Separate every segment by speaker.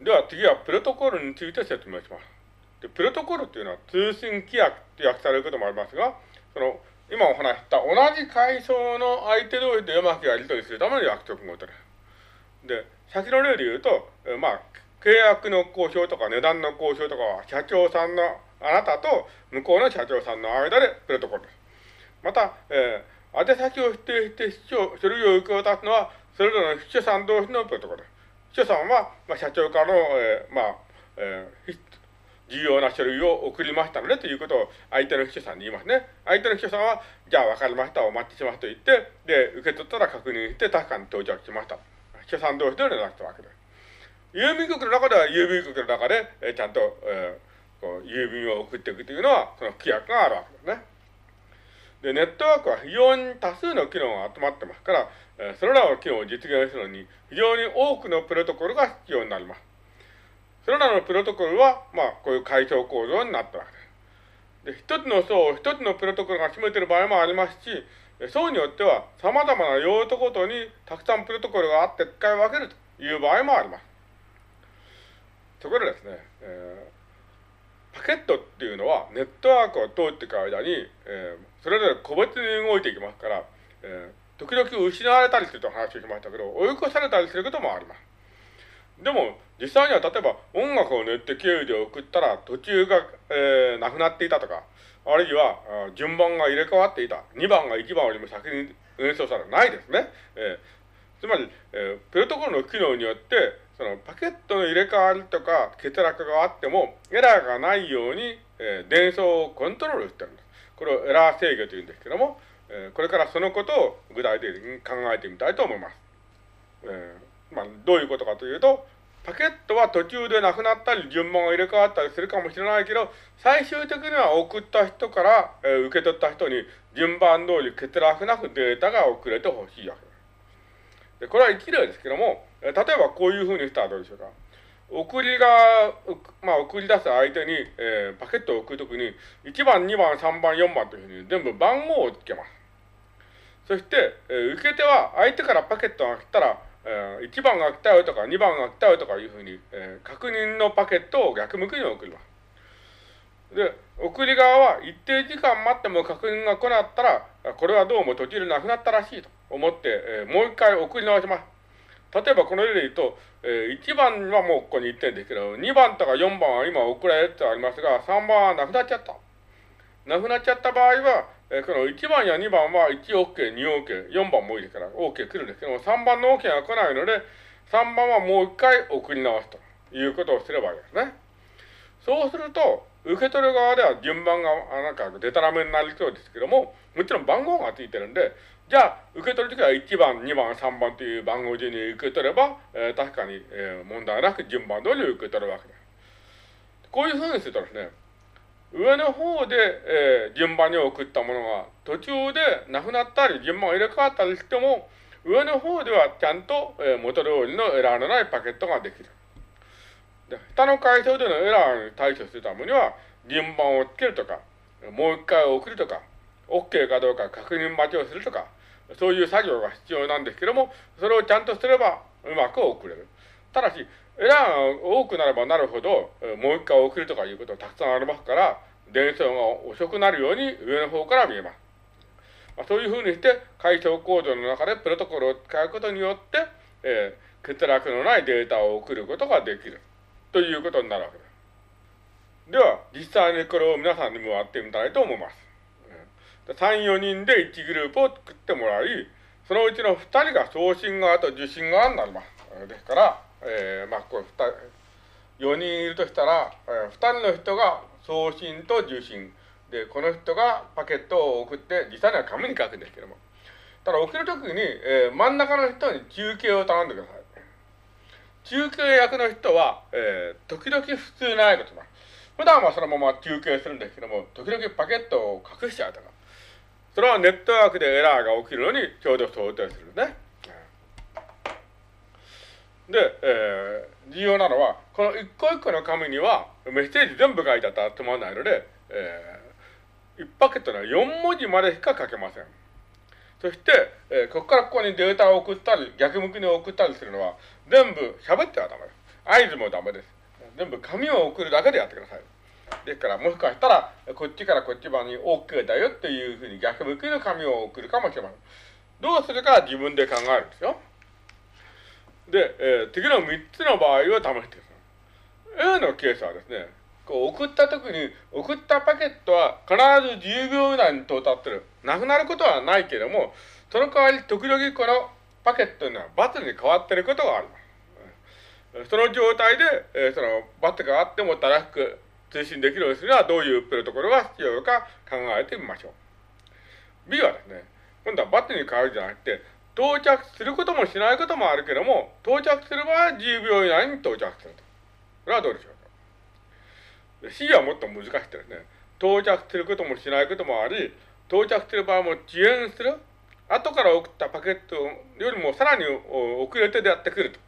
Speaker 1: では次はプロトコルについて説明します。でプロトコルっていうのは通信規約って訳されることもありますが、その今お話した同じ階層の相手同士でうまくやり取りするための約束事です。で、先の例で言うと、えまあ、契約の交渉とか値段の交渉とかは社長さんのあなたと向こうの社長さんの間でプロトコルです。また、えー、宛先を指定して書類を受け渡すのは、それぞれの秘書さん同士のプロトコルです。秘書さんは、まあ、社長からの、えー、まあ、えー、重要な書類を送りましたのでということを相手の秘書さんに言いますね。相手の秘書さんは、じゃあ分かりました、お待ちしますと言って、で、受け取ったら確認して確かに到着しました。秘書さん同士で連絡したわけです。郵便局の中では郵便局の中で、えー、ちゃんと、えー、こう郵便を送っていくというのは、その規約があるわけですね。で、ネットワークは非常に多数の機能が集まってますから、え、それらの機能を実現するのに非常に多くのプロトコルが必要になります。それらのプロトコルは、まあ、こういう階層構造になったわけです。で、一つの層を一つのプロトコルが占めている場合もありますし、層によっては様々な用途ごとにたくさんプロトコルがあって使い分けるという場合もあります。そこでですね、えー、パケットっていうのはネットワークを通っていく間に、えー、それぞれ個別に動いていきますから、えー、時々失われたりすると話をしましたけど、追い越されたりすることもあります。でも、実際には例えば音楽を練って経由で送ったら途中が、えー、なくなっていたとか、あるいは順番が入れ替わっていた。2番が1番よりも先に演奏されないですね。えー、つまり、えー、プロトコルの機能によって、そのパケットの入れ替わりとか欠落があってもエラーがないように、えー、伝送をコントロールしてるんです。これをエラー制御というんですけども、えー、これからそのことを具体的に考えてみたいと思います。えー、まあ、どういうことかというと、パケットは途中でなくなったり、順番が入れ替わったりするかもしれないけど、最終的には送った人から、えー、受け取った人に順番通り欠落なくデータが送れてほしいわけです。で、これは一例ですけども、えー、例えばこういうふうにしたらどうでしょうか。送りが、まあ、送り出す相手に、えー、パケットを送るときに、1番、2番、3番、4番というふうに全部番号をつけます。そして、えー、受け手は相手からパケットが来たら、えー、1番が来たよとか2番が来たよとかいうふうに、えー、確認のパケットを逆向きに送ります。で、送り側は一定時間待っても確認が来なかったら、これはどうも途中でなくなったらしいと思って、えー、もう一回送り直します。例えばこの例で言うと、えー、1番はもうここに行ってんですけど、2番とか4番は今送られてありますが、3番はなくなっちゃった。なくなっちゃった場合は、えー、この1番や2番は1 OK、2 OK、4番もいいですから OK 来るんですけども、3番の OK が来ないので、3番はもう1回送り直すということをすればいいですね。そうすると、受け取る側では順番がなんかデタラメになりそうですけども、もちろん番号がついてるんで、じゃあ、受け取るときは1番、2番、3番という番号順に受け取れば、えー、確かに、えー、問題なく順番通り受け取るわけです。こういうふうにするとですね、上の方で、えー、順番に送ったものが途中でなくなったり、順番が入れ替わったりしても、上の方ではちゃんと、えー、元通りのエラーのないパケットができる。で下の階層でのエラーに対処するためには、順番をつけるとか、もう一回送るとか、OK かどうか確認待ちをするとか、そういう作業が必要なんですけども、それをちゃんとすればうまく送れる。ただし、エラーが多くなればなるほど、もう一回送るとかいうことがたくさんありますから、伝送が遅くなるように上の方から見えます。まあ、そういうふうにして、解消構造の中でプロトコルを使うことによって、えー、欠落のないデータを送ることができる。ということになるわけです。では、実際にこれを皆さんにもやってみたいと思います。3、4人で1グループを作ってもらい、そのうちの2人が送信側と受信側になります。ですから、えー、まあ、こう4人いるとしたら、え、2人の人が送信と受信。で、この人がパケットを送って、実際には紙に書くんですけども。ただ送るときに、えー、真ん中の人に中継を頼んでください。中継役の人は、えー、時々普通ないことだ。普段はそのまま中継するんですけども、時々パケットを隠しちゃうとか。それはネットワークでエラーが起きるのにちょうど想定するね。で、えー、重要なのは、この一個一個の紙にはメッセージ全部書いてあったらつまらないので、えー、1パケットの4文字までしか書けません。そして、えー、ここからここにデータを送ったり、逆向きに送ったりするのは、全部喋ってはダメです。合図もダメです。全部紙を送るだけでやってください。ですから、もしかしたら、こっちからこっち側に OK だよっていうふうに逆向きの紙を送るかもしれません。どうするか自分で考えるんですよ。で、えー、次の3つの場合を試してください。A のケースはですね、こう送った時に、送ったパケットは必ず10秒以内に到達する。なくなることはないけれども、その代わり時々このパケットにはバツに変わっていることがあります。その状態で、えー、そのバツがあっても正しく通信できるようにするにはどういうプロトコルが必要か考えてみましょう。B はですね、今度はバツに変わるじゃなくて、到着することもしないこともあるけども、到着する場合は10秒以内に到着すると。これはどうでしょう？C はもっと難しくてですね、到着することもしないこともあり、到着する場合も遅延する。後から送ったパケットよりもさらに遅れてやってくると。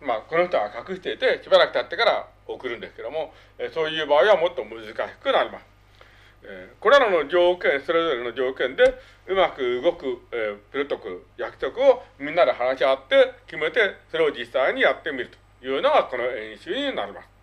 Speaker 1: まあ、この人は隠していて、しばらく経ってから送るんですけども、そういう場合はもっと難しくなります。これらの条件、それぞれの条件で、うまく動く、えプロトコル、約束をみんなで話し合って決めて、それを実際にやってみるというのがこの演習になります。